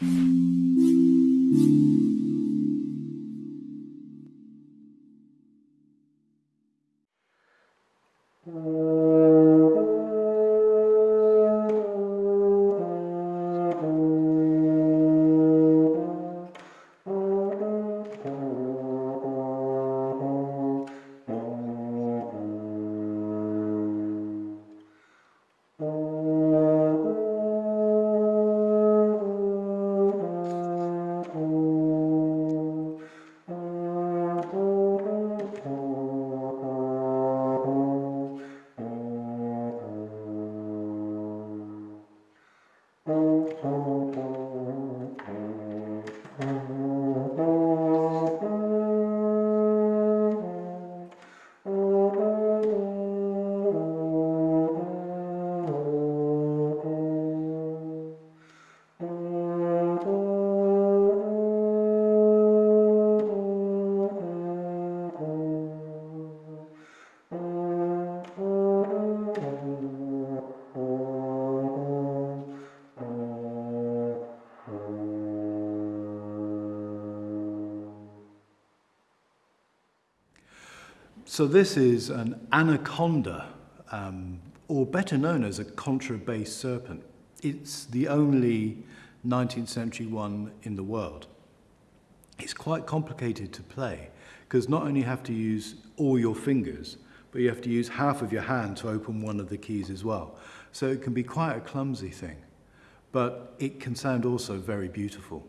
Uh... So this is an anaconda, um, or better known as a contrabass serpent. It's the only 19th century one in the world. It's quite complicated to play because not only have to use all your fingers, but you have to use half of your hand to open one of the keys as well. So it can be quite a clumsy thing, but it can sound also very beautiful.